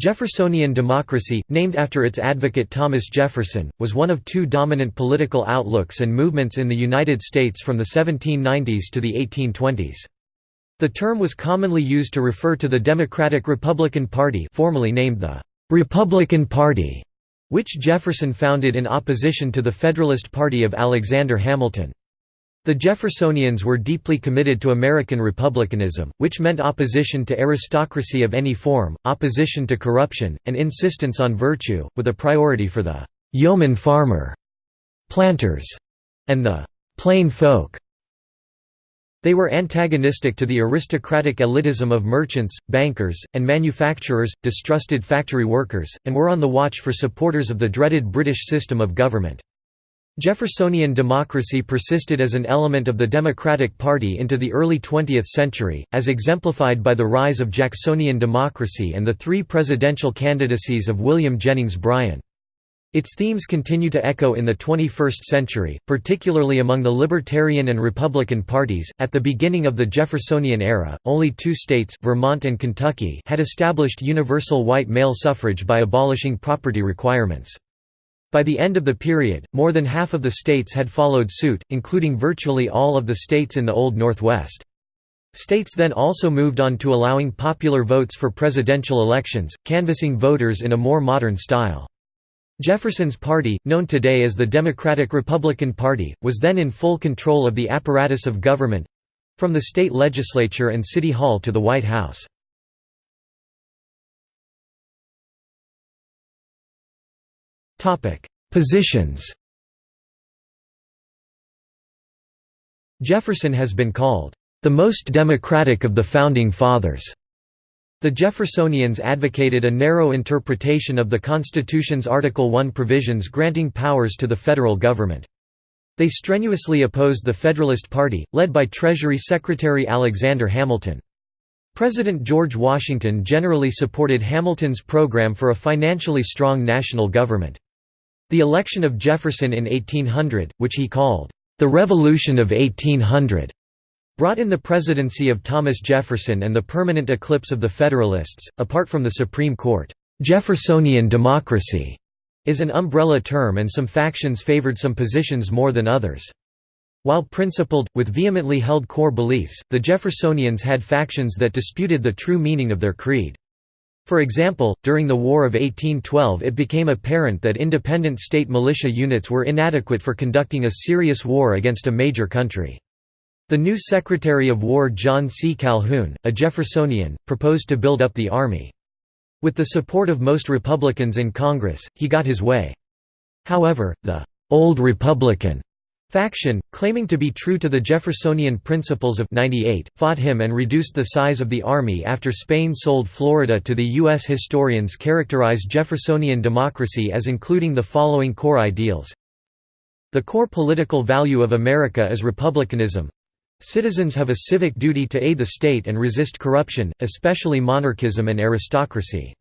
Jeffersonian democracy, named after its advocate Thomas Jefferson, was one of two dominant political outlooks and movements in the United States from the 1790s to the 1820s. The term was commonly used to refer to the Democratic-Republican Party formerly named the «Republican Party», which Jefferson founded in opposition to the Federalist Party of Alexander Hamilton. The Jeffersonians were deeply committed to American republicanism, which meant opposition to aristocracy of any form, opposition to corruption, and insistence on virtue, with a priority for the «yeoman farmer», planters, and the «plain folk». They were antagonistic to the aristocratic elitism of merchants, bankers, and manufacturers, distrusted factory workers, and were on the watch for supporters of the dreaded British system of government. Jeffersonian democracy persisted as an element of the Democratic Party into the early 20th century, as exemplified by the rise of Jacksonian democracy and the three presidential candidacies of William Jennings Bryan. Its themes continue to echo in the 21st century, particularly among the Libertarian and Republican parties. At the beginning of the Jeffersonian era, only two states, Vermont and Kentucky, had established universal white male suffrage by abolishing property requirements. By the end of the period, more than half of the states had followed suit, including virtually all of the states in the Old Northwest. States then also moved on to allowing popular votes for presidential elections, canvassing voters in a more modern style. Jefferson's party, known today as the Democratic-Republican Party, was then in full control of the apparatus of government—from the state legislature and city hall to the White House. Topic: Positions. Jefferson has been called the most democratic of the founding fathers. The Jeffersonians advocated a narrow interpretation of the Constitution's Article I provisions granting powers to the federal government. They strenuously opposed the Federalist Party, led by Treasury Secretary Alexander Hamilton. President George Washington generally supported Hamilton's program for a financially strong national government. The election of Jefferson in 1800, which he called, "...the Revolution of 1800", brought in the presidency of Thomas Jefferson and the permanent eclipse of the Federalists. Apart from the Supreme Court, Jeffersonian democracy is an umbrella term and some factions favored some positions more than others. While principled, with vehemently held core beliefs, the Jeffersonians had factions that disputed the true meaning of their creed. For example, during the War of 1812 it became apparent that independent state militia units were inadequate for conducting a serious war against a major country. The new Secretary of War John C. Calhoun, a Jeffersonian, proposed to build up the Army. With the support of most Republicans in Congress, he got his way. However, the «Old Republican» Faction, claiming to be true to the Jeffersonian principles of 98, fought him and reduced the size of the army after Spain sold Florida to the U.S. Historians characterize Jeffersonian democracy as including the following core ideals. The core political value of America is republicanism. Citizens have a civic duty to aid the state and resist corruption, especially monarchism and aristocracy.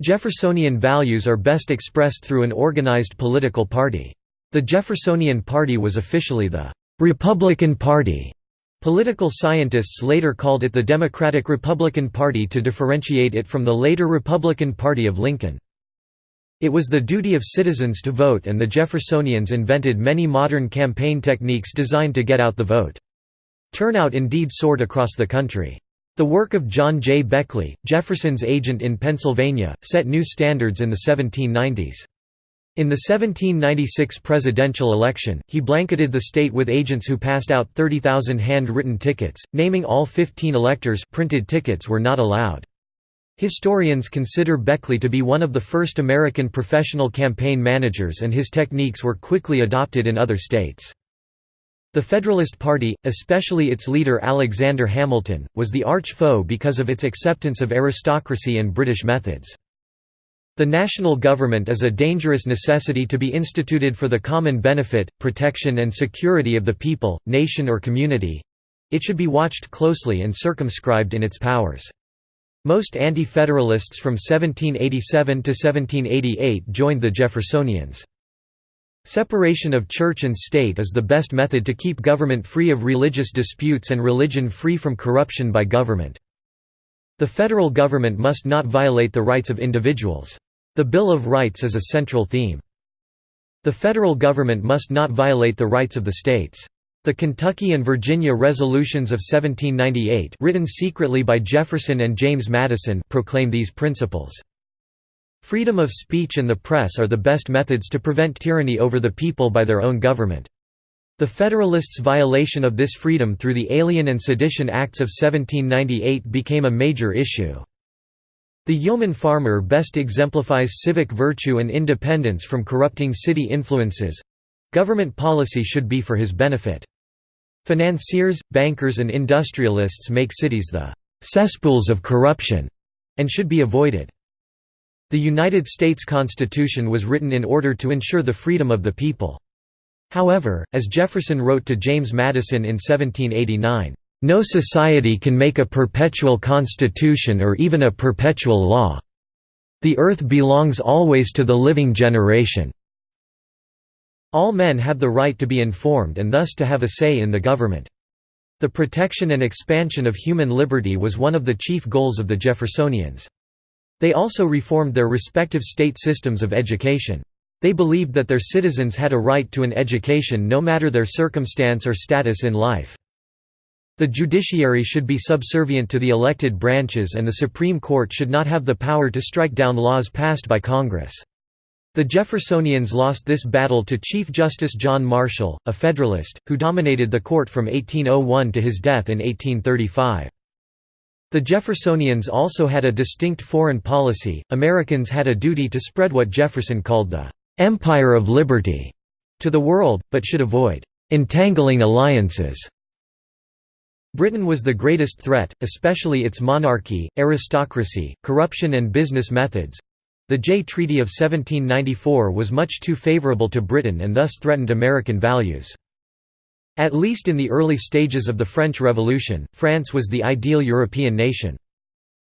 Jeffersonian values are best expressed through an organized political party. The Jeffersonian Party was officially the «Republican Party». Political scientists later called it the Democratic-Republican Party to differentiate it from the later Republican Party of Lincoln. It was the duty of citizens to vote and the Jeffersonians invented many modern campaign techniques designed to get out the vote. Turnout indeed soared across the country. The work of John J. Beckley, Jefferson's agent in Pennsylvania, set new standards in the 1790s. In the 1796 presidential election, he blanketed the state with agents who passed out 30,000 hand-written tickets, naming all 15 electors printed tickets were not allowed. Historians consider Beckley to be one of the first American professional campaign managers and his techniques were quickly adopted in other states. The Federalist Party, especially its leader Alexander Hamilton, was the arch foe because of its acceptance of aristocracy and British methods. The national government is a dangerous necessity to be instituted for the common benefit, protection and security of the people, nation or community. It should be watched closely and circumscribed in its powers. Most anti-federalists from 1787 to 1788 joined the Jeffersonians. Separation of church and state is the best method to keep government free of religious disputes and religion free from corruption by government. The federal government must not violate the rights of individuals. The Bill of Rights is a central theme. The federal government must not violate the rights of the states. The Kentucky and Virginia Resolutions of 1798 written secretly by Jefferson and James Madison proclaim these principles. Freedom of speech and the press are the best methods to prevent tyranny over the people by their own government. The Federalists' violation of this freedom through the Alien and Sedition Acts of 1798 became a major issue. The yeoman farmer best exemplifies civic virtue and independence from corrupting city influences. Government policy should be for his benefit. Financiers, bankers and industrialists make cities the cesspools of corruption and should be avoided. The United States Constitution was written in order to ensure the freedom of the people. However, as Jefferson wrote to James Madison in 1789, "...no society can make a perpetual constitution or even a perpetual law. The earth belongs always to the living generation. All men have the right to be informed and thus to have a say in the government." The protection and expansion of human liberty was one of the chief goals of the Jeffersonians. They also reformed their respective state systems of education. They believed that their citizens had a right to an education no matter their circumstance or status in life. The judiciary should be subservient to the elected branches and the Supreme Court should not have the power to strike down laws passed by Congress. The Jeffersonians lost this battle to Chief Justice John Marshall, a Federalist, who dominated the court from 1801 to his death in 1835. The Jeffersonians also had a distinct foreign policy, Americans had a duty to spread what Jefferson called the "'Empire of Liberty' to the world, but should avoid "'entangling alliances' Britain was the greatest threat, especially its monarchy, aristocracy, corruption and business methods. The Jay Treaty of 1794 was much too favourable to Britain and thus threatened American values. At least in the early stages of the French Revolution, France was the ideal European nation.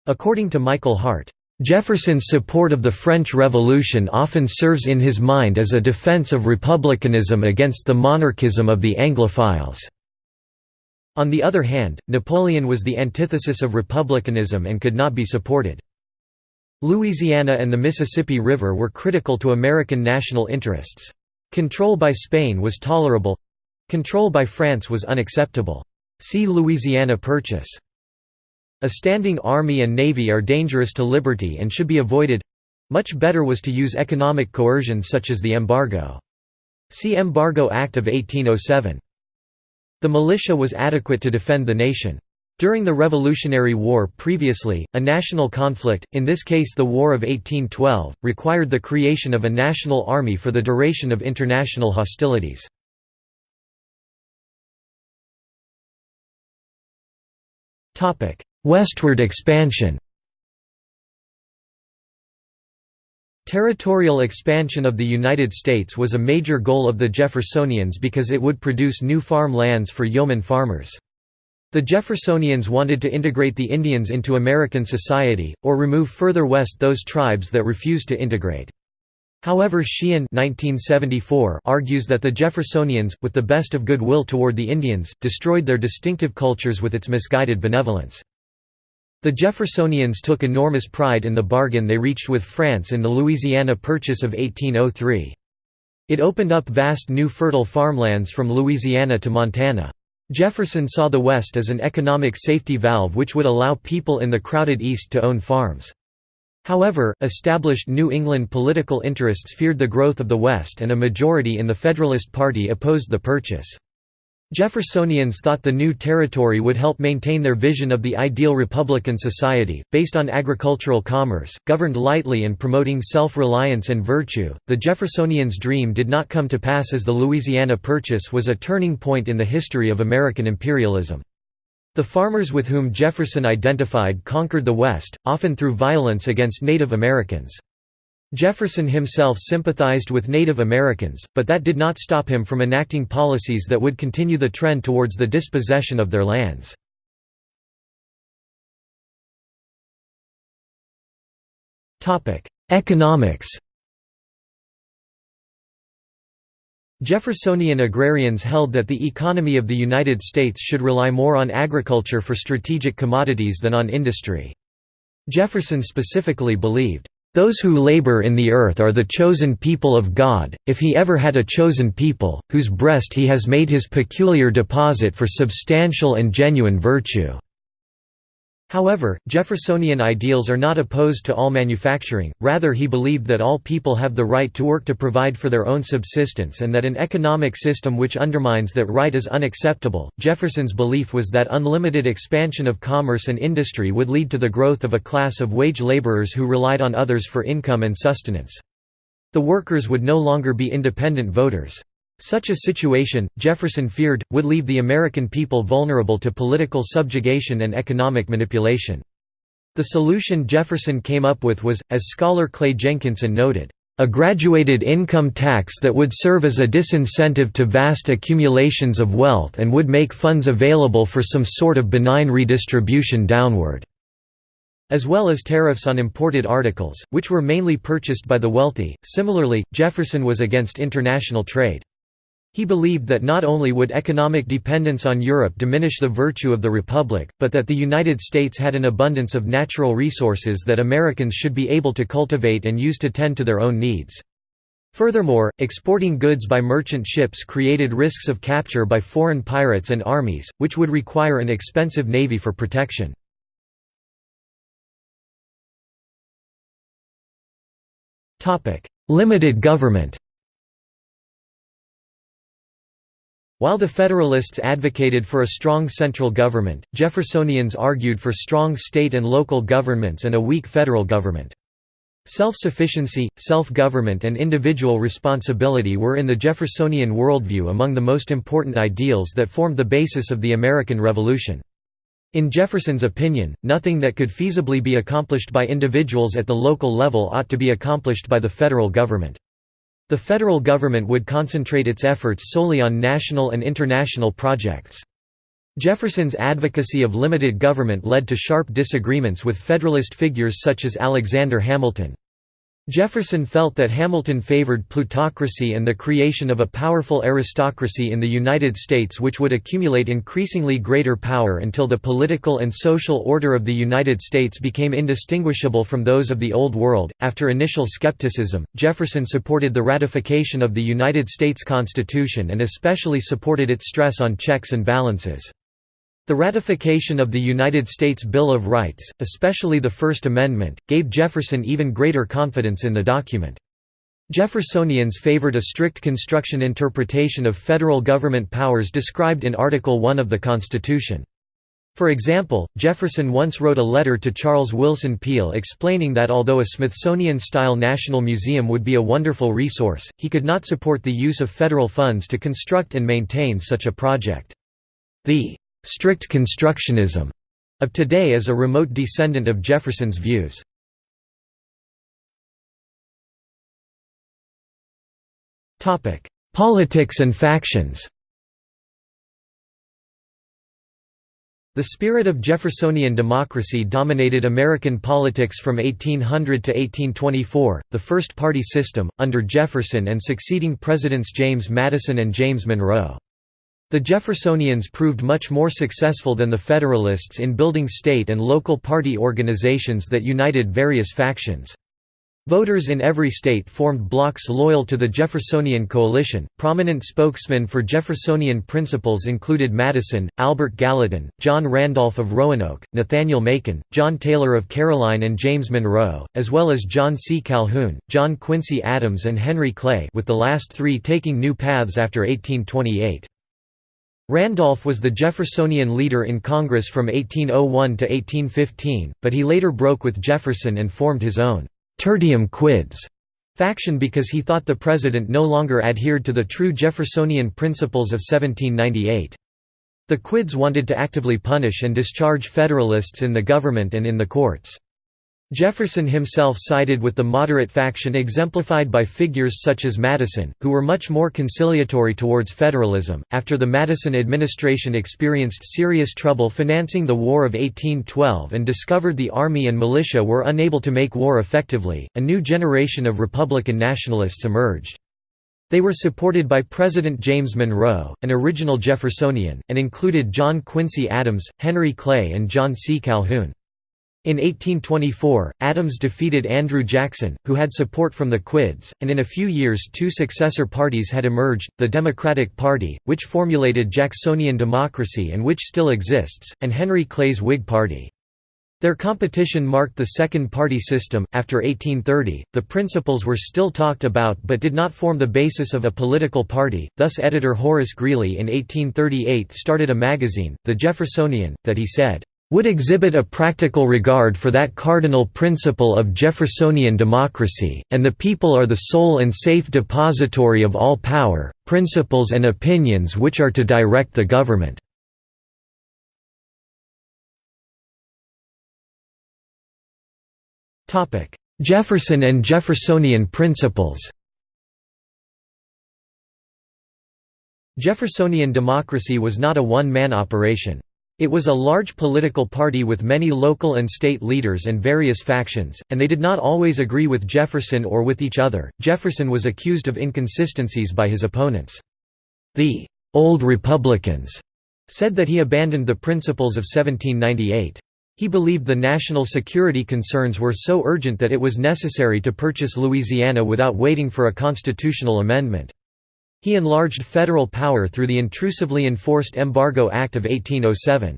According to Michael Hardt, Jefferson's support of the French Revolution often serves in his mind as a defense of republicanism against the monarchism of the Anglophiles. On the other hand, Napoleon was the antithesis of republicanism and could not be supported. Louisiana and the Mississippi River were critical to American national interests. Control by Spain was tolerable—control by France was unacceptable. See Louisiana Purchase. A standing army and navy are dangerous to liberty and should be avoided. Much better was to use economic coercion such as the embargo. See Embargo Act of 1807. The militia was adequate to defend the nation. During the Revolutionary War previously, a national conflict, in this case the War of 1812, required the creation of a national army for the duration of international hostilities. Westward expansion Territorial expansion of the United States was a major goal of the Jeffersonians because it would produce new farm lands for yeoman farmers. The Jeffersonians wanted to integrate the Indians into American society, or remove further west those tribes that refused to integrate. However Sheehan 1974 argues that the Jeffersonians, with the best of goodwill toward the Indians, destroyed their distinctive cultures with its misguided benevolence. The Jeffersonians took enormous pride in the bargain they reached with France in the Louisiana Purchase of 1803. It opened up vast new fertile farmlands from Louisiana to Montana. Jefferson saw the West as an economic safety valve which would allow people in the crowded East to own farms. However, established New England political interests feared the growth of the West and a majority in the Federalist Party opposed the purchase. Jeffersonians thought the new territory would help maintain their vision of the ideal Republican society, based on agricultural commerce, governed lightly and promoting self reliance and virtue. The Jeffersonians' dream did not come to pass as the Louisiana Purchase was a turning point in the history of American imperialism. The farmers with whom Jefferson identified conquered the West, often through violence against Native Americans. Jefferson himself sympathized with Native Americans, but that did not stop him from enacting policies that would continue the trend towards the dispossession of their lands. Economics Jeffersonian agrarians held that the economy of the United States should rely more on agriculture for strategic commodities than on industry. Jefferson specifically believed, "...those who labor in the earth are the chosen people of God, if he ever had a chosen people, whose breast he has made his peculiar deposit for substantial and genuine virtue." However, Jeffersonian ideals are not opposed to all manufacturing, rather he believed that all people have the right to work to provide for their own subsistence and that an economic system which undermines that right is unacceptable. Jefferson's belief was that unlimited expansion of commerce and industry would lead to the growth of a class of wage laborers who relied on others for income and sustenance. The workers would no longer be independent voters. Such a situation, Jefferson feared, would leave the American people vulnerable to political subjugation and economic manipulation. The solution Jefferson came up with was, as scholar Clay Jenkinson noted, "...a graduated income tax that would serve as a disincentive to vast accumulations of wealth and would make funds available for some sort of benign redistribution downward." as well as tariffs on imported articles, which were mainly purchased by the wealthy. Similarly, Jefferson was against international trade. He believed that not only would economic dependence on Europe diminish the virtue of the Republic, but that the United States had an abundance of natural resources that Americans should be able to cultivate and use to tend to their own needs. Furthermore, exporting goods by merchant ships created risks of capture by foreign pirates and armies, which would require an expensive navy for protection. Limited government While the Federalists advocated for a strong central government, Jeffersonians argued for strong state and local governments and a weak federal government. Self-sufficiency, self-government and individual responsibility were in the Jeffersonian worldview among the most important ideals that formed the basis of the American Revolution. In Jefferson's opinion, nothing that could feasibly be accomplished by individuals at the local level ought to be accomplished by the federal government. The federal government would concentrate its efforts solely on national and international projects. Jefferson's advocacy of limited government led to sharp disagreements with Federalist figures such as Alexander Hamilton. Jefferson felt that Hamilton favored plutocracy and the creation of a powerful aristocracy in the United States which would accumulate increasingly greater power until the political and social order of the United States became indistinguishable from those of the Old World. After initial skepticism, Jefferson supported the ratification of the United States Constitution and especially supported its stress on checks and balances. The ratification of the United States Bill of Rights, especially the First Amendment, gave Jefferson even greater confidence in the document. Jeffersonians favored a strict construction interpretation of federal government powers described in Article I of the Constitution. For example, Jefferson once wrote a letter to Charles Willson Peale explaining that although a Smithsonian-style national museum would be a wonderful resource, he could not support the use of federal funds to construct and maintain such a project. The strict constructionism of today is a remote descendant of Jefferson's views. Topic: Politics and factions The spirit of Jeffersonian democracy dominated American politics from 1800 to 1824, the first party system, under Jefferson and succeeding Presidents James Madison and James Monroe. The Jeffersonians proved much more successful than the Federalists in building state and local party organizations that united various factions. Voters in every state formed blocs loyal to the Jeffersonian coalition. Prominent spokesmen for Jeffersonian principles included Madison, Albert Gallatin, John Randolph of Roanoke, Nathaniel Macon, John Taylor of Caroline, and James Monroe, as well as John C. Calhoun, John Quincy Adams, and Henry Clay, with the last three taking new paths after 1828. Randolph was the Jeffersonian leader in Congress from 1801 to 1815, but he later broke with Jefferson and formed his own «tertium quids» faction because he thought the president no longer adhered to the true Jeffersonian principles of 1798. The Quids wanted to actively punish and discharge Federalists in the government and in the courts. Jefferson himself sided with the moderate faction exemplified by figures such as Madison, who were much more conciliatory towards federalism. After the Madison administration experienced serious trouble financing the War of 1812 and discovered the army and militia were unable to make war effectively, a new generation of Republican nationalists emerged. They were supported by President James Monroe, an original Jeffersonian, and included John Quincy Adams, Henry Clay and John C. Calhoun. In 1824, Adams defeated Andrew Jackson, who had support from the Quids, and in a few years two successor parties had emerged, the Democratic Party, which formulated Jacksonian democracy and which still exists, and Henry Clay's Whig Party. Their competition marked the second party system. After 1830, the principles were still talked about but did not form the basis of a political party, thus editor Horace Greeley in 1838 started a magazine, The Jeffersonian, that he said, would exhibit a practical regard for that cardinal principle of Jeffersonian democracy, and the people are the sole and safe depository of all power, principles and opinions which are to direct the government." Jefferson and Jeffersonian principles Jeffersonian democracy was not a one-man operation. It was a large political party with many local and state leaders and various factions, and they did not always agree with Jefferson or with each other. Jefferson was accused of inconsistencies by his opponents. The Old Republicans said that he abandoned the principles of 1798. He believed the national security concerns were so urgent that it was necessary to purchase Louisiana without waiting for a constitutional amendment. He enlarged federal power through the intrusively enforced Embargo Act of 1807.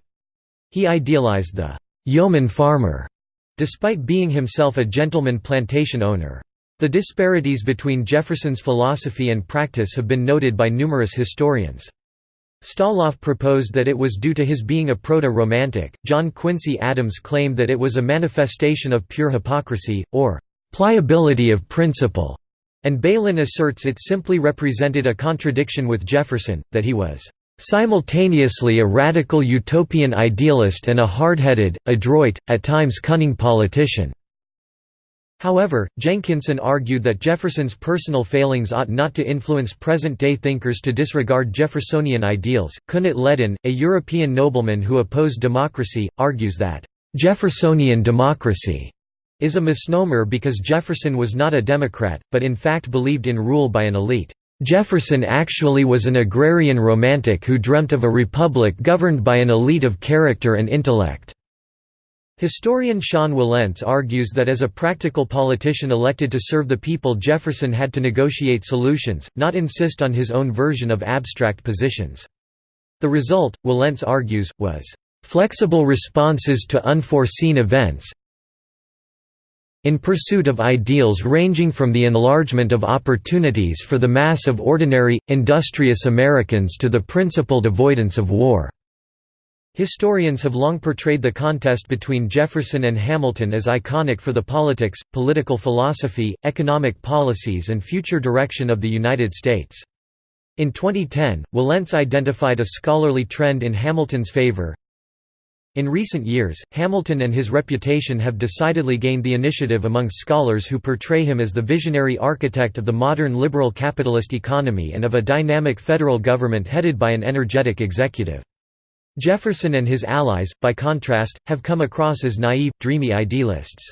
He idealized the «yeoman farmer», despite being himself a gentleman plantation owner. The disparities between Jefferson's philosophy and practice have been noted by numerous historians. Staloff proposed that it was due to his being a proto-romantic, John Quincy Adams claimed that it was a manifestation of pure hypocrisy, or «pliability of principle», and Bailyn asserts it simply represented a contradiction with Jefferson, that he was simultaneously a radical utopian idealist and a hard-headed, adroit, at times cunning politician." However, Jenkinson argued that Jefferson's personal failings ought not to influence present-day thinkers to disregard Jeffersonian ideals. Kuehnelt-Leddihn, a European nobleman who opposed democracy, argues that, "...Jeffersonian democracy is a misnomer because Jefferson was not a Democrat, but in fact believed in rule by an elite. Jefferson actually was an agrarian romantic who dreamt of a republic governed by an elite of character and intellect. Historian Sean Wilentz argues that as a practical politician elected to serve the people Jefferson had to negotiate solutions, not insist on his own version of abstract positions. The result, Wilentz argues, was, "...flexible responses to unforeseen events, in pursuit of ideals ranging from the enlargement of opportunities for the mass of ordinary, industrious Americans to the principled avoidance of war." Historians have long portrayed the contest between Jefferson and Hamilton as iconic for the politics, political philosophy, economic policies and future direction of the United States. In 2010, Wilentz identified a scholarly trend in Hamilton's favor, in recent years, Hamilton and his reputation have decidedly gained the initiative among scholars who portray him as the visionary architect of the modern liberal capitalist economy and of a dynamic federal government headed by an energetic executive. Jefferson and his allies, by contrast, have come across as naive, dreamy idealists.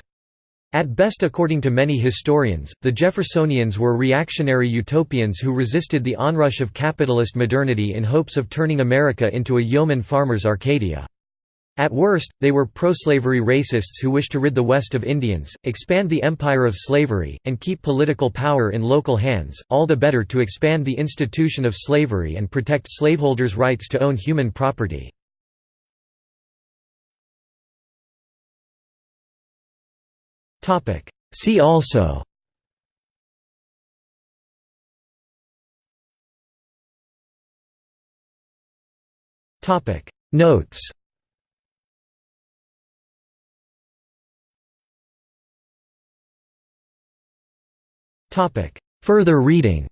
At best according to many historians, the Jeffersonians were reactionary utopians who resisted the onrush of capitalist modernity in hopes of turning America into a yeoman farmer's Arcadia. At worst, they were pro-slavery racists who wished to rid the West of Indians, expand the empire of slavery, and keep political power in local hands, all the better to expand the institution of slavery and protect slaveholders' rights to own human property. See also Notes Further reading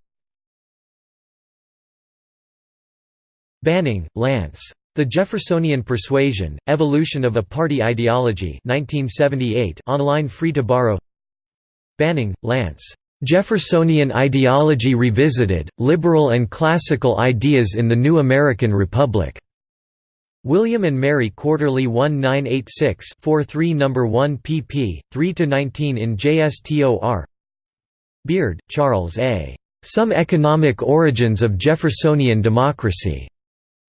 Banning, Lance. The Jeffersonian Persuasion, Evolution of a Party Ideology 1978 online free to borrow Banning, Lance. Jeffersonian Ideology Revisited, Liberal and Classical Ideas in the New American Republic. William and Mary Quarterly 1986 43 No. 1 pp. 3–19 in JSTOR Beard, Charles A. Some Economic Origins of Jeffersonian Democracy.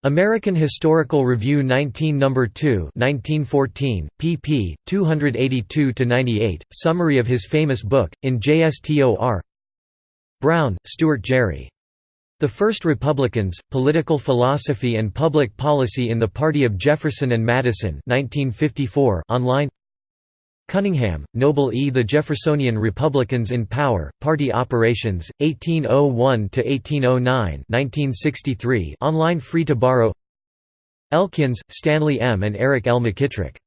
American Historical Review 19 No. 2 1914, pp. 282–98, summary of his famous book, in JSTOR Brown, Stuart Gerry. The First Republicans, Political Philosophy and Public Policy in the Party of Jefferson and Madison 1954 online Cunningham, Noble E. The Jeffersonian Republicans in Power, Party Operations, 1801–1809 online free to borrow Elkins, Stanley M. and Eric L. McKitrick.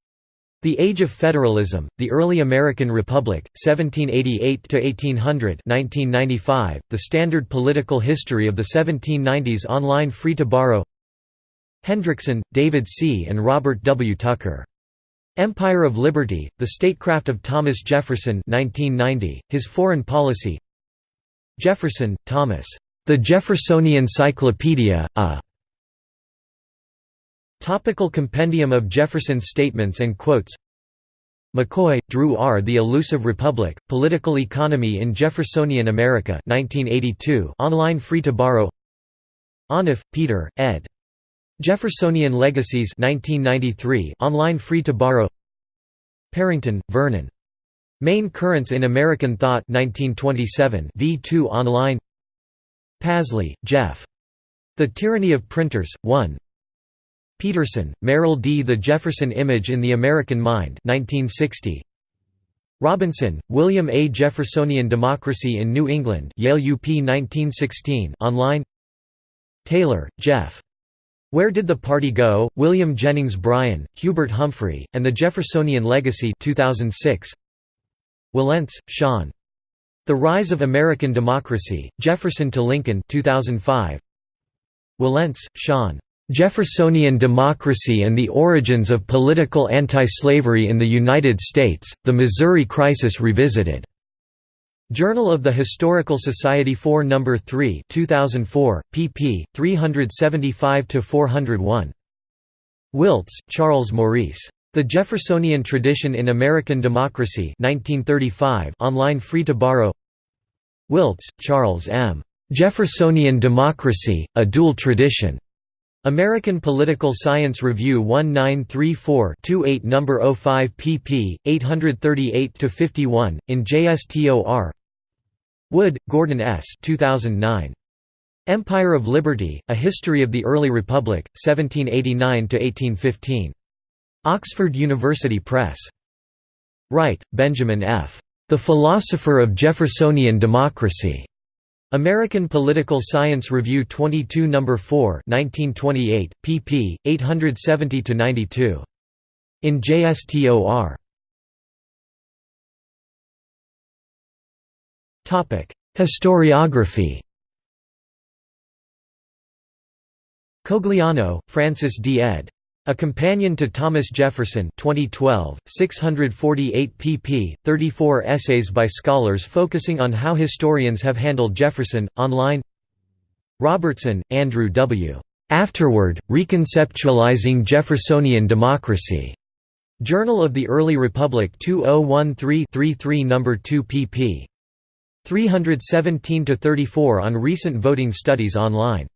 The Age of Federalism, The Early American Republic, 1788–1800 The Standard Political History of the 1790s online free to borrow Hendrickson, David C. and Robert W. Tucker. Empire of Liberty, The Statecraft of Thomas Jefferson 1990, His Foreign Policy Jefferson, Thomas. The Jeffersonian Cyclopedia, a Topical Compendium of Jefferson's Statements and Quotes McCoy, Drew R. The Elusive Republic, Political Economy in Jeffersonian America 1982 online free to borrow Onuf, Peter, ed. Jeffersonian Legacies 1993 online free to borrow Parrington, Vernon. Main Currents in American Thought 1927 V2 online Pasley, Jeff. The Tyranny of Printers, 1 Peterson, Merrill D. The Jefferson Image in the American Mind 1960. Robinson, William A. Jeffersonian Democracy in New England Yale UP 1916 online Taylor, Jeff. Where Did the Party Go? William Jennings Bryan, Hubert Humphrey, and the Jeffersonian Legacy 2006. Wilentz, Sean. The Rise of American Democracy, Jefferson to Lincoln 2005. Wilentz, Sean. Jeffersonian Democracy and the Origins of Political Anti-Slavery in the United States, The Missouri Crisis Revisited. Journal of the Historical Society 4 No. 3 2004, pp. 375–401. Wiltse, Charles Maurice. The Jeffersonian Tradition in American Democracy 1935 online free to borrow Wiltse, Charles M. Jeffersonian Democracy, A Dual Tradition. American Political Science Review 1934-28 No. 05 pp. 838–51, in JSTOR Wood, Gordon S. 2009. Empire of Liberty, A History of the Early Republic, 1789–1815. Oxford University Press. Wright, Benjamin F. The Philosopher of Jeffersonian Democracy. American Political Science Review 22 No. 4 1928, pp. 870–92. In JSTOR. Historiography Cogliano, Francis D. ed. A Companion to Thomas Jefferson 2012, 648 pp. 34 essays by scholars focusing on how historians have handled Jefferson, online Robertson, Andrew W. Afterward, Reconceptualizing Jeffersonian Democracy. Journal of the Early Republic 2013-33 No. 2 pp. 317–34 on recent voting studies online